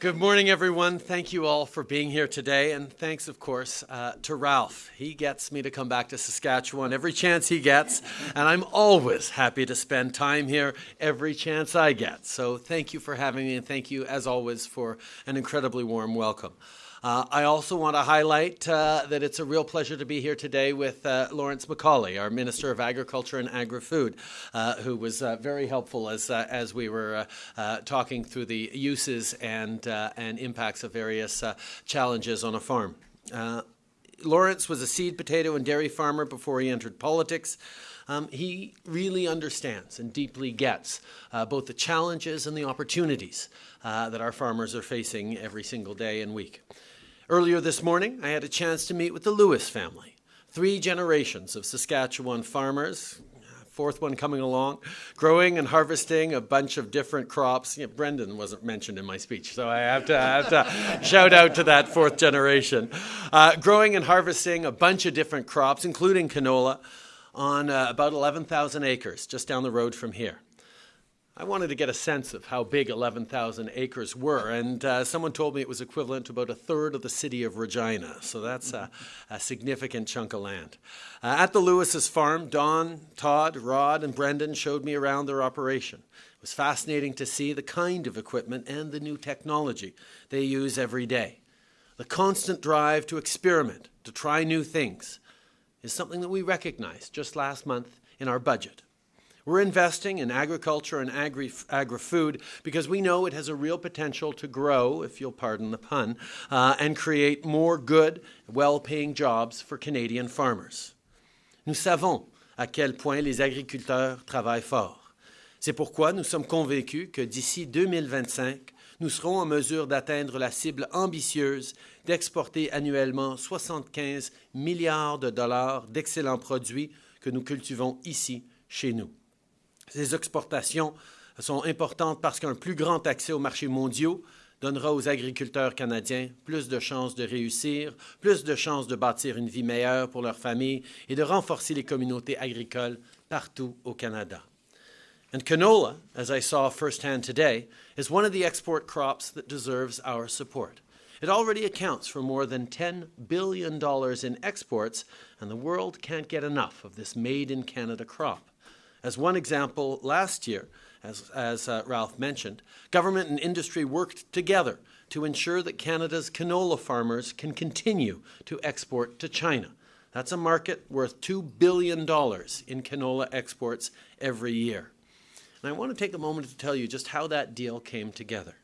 Good morning, everyone. Thank you all for being here today. And thanks, of course, uh, to Ralph. He gets me to come back to Saskatchewan every chance he gets. And I'm always happy to spend time here every chance I get. So thank you for having me. And thank you, as always, for an incredibly warm welcome. Uh, I also want to highlight uh, that it's a real pleasure to be here today with uh, Lawrence MacAulay, our Minister of Agriculture and Agri-Food, uh, who was uh, very helpful as, uh, as we were talking through the uses and, and impacts of various challenges on a farm. Lawrence was a seed potato and dairy farmer before he entered politics. Um, he really understands and deeply gets uh, both the challenges and the opportunities uh, that our farmers are facing every single day and week. Earlier this morning, I had a chance to meet with the Lewis family, three generations of Saskatchewan farmers, fourth one coming along, growing and harvesting a bunch of different crops. Yeah, Brendan wasn't mentioned in my speech, so I have to, I have to shout out to that fourth generation. Uh, growing and harvesting a bunch of different crops, including canola, on uh, about 11,000 acres just down the road from here. I wanted to get a sense of how big 11,000 acres were, and uh, someone told me it was equivalent to about a third of the city of Regina, so that's a, a significant chunk of land. Uh, at the Lewis's farm, Don, Todd, Rod, and Brendan showed me around their operation. It was fascinating to see the kind of equipment and the new technology they use every day. The constant drive to experiment, to try new things, is something that we recognized just last month in our budget. We're investing in agriculture and agri, agri-food because we know it has a real potential to grow, if you'll pardon the pun, uh, and create more good, well-paying jobs for Canadian farmers. Nous savons à quel point les agriculteurs travaillent fort. C'est pourquoi nous sommes convaincus que d'ici 2025, nous serons en mesure d'atteindre la cible ambitieuse d'exporter annuellement 75 milliards de dollars d'excellents produits que nous cultivons ici, chez nous. Ces exportations sont importantes parce qu'un plus grand accès aux marchés mondiaux donnera aux agriculteurs canadiens plus de chances de réussir, plus de chances de bâtir une vie meilleure pour leur famille et de renforcer les communautés agricoles partout au Canada. And canola, as I saw firsthand today, is one of the export crops that deserves our support. It already accounts for more than $10 billion in exports, and the world can't get enough of this made in Canada crop. As one example, last year, as, as uh, Ralph mentioned, government and industry worked together to ensure that Canada's canola farmers can continue to export to China. That's a market worth $2 billion in canola exports every year. And I want to take a moment to tell you just how that deal came together.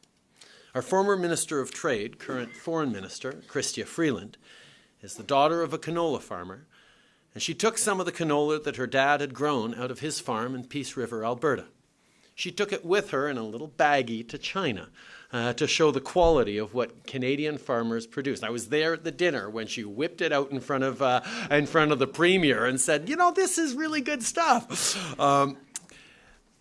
Our former Minister of Trade, current Foreign Minister, Chrystia Freeland, is the daughter of a canola farmer and she took some of the canola that her dad had grown out of his farm in Peace River, Alberta. She took it with her in a little baggie to China uh, to show the quality of what Canadian farmers produce. I was there at the dinner when she whipped it out in front of, uh, in front of the premier and said, you know, this is really good stuff. Um,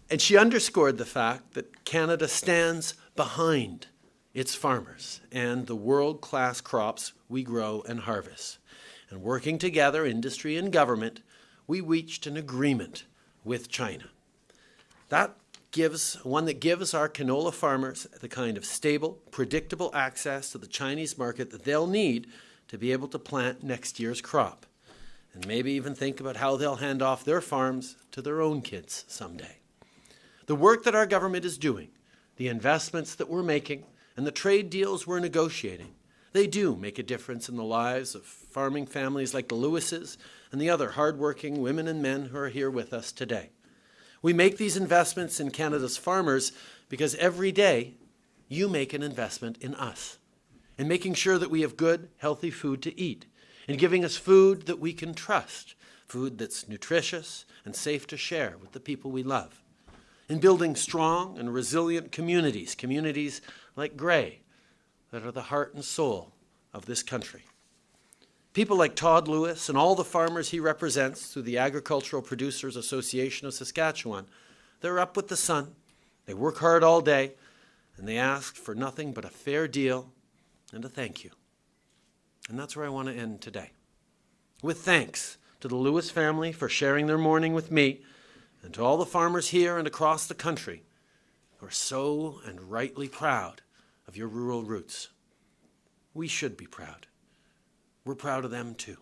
and she underscored the fact that Canada stands behind its farmers and the world-class crops we grow and harvest and working together, industry and government, we reached an agreement with China. That gives one that gives our canola farmers the kind of stable, predictable access to the Chinese market that they'll need to be able to plant next year's crop. And maybe even think about how they'll hand off their farms to their own kids someday. The work that our government is doing, the investments that we're making, and the trade deals we're negotiating they do make a difference in the lives of farming families like the Lewises and the other hardworking women and men who are here with us today. We make these investments in Canada's farmers because every day you make an investment in us, in making sure that we have good, healthy food to eat, in giving us food that we can trust, food that's nutritious and safe to share with the people we love, in building strong and resilient communities, communities like Gray, that are the heart and soul of this country. People like Todd Lewis and all the farmers he represents through the Agricultural Producers Association of Saskatchewan, they're up with the sun, they work hard all day, and they ask for nothing but a fair deal and a thank you. And that's where I want to end today. With thanks to the Lewis family for sharing their morning with me, and to all the farmers here and across the country who are so and rightly proud of your rural roots. We should be proud. We're proud of them too.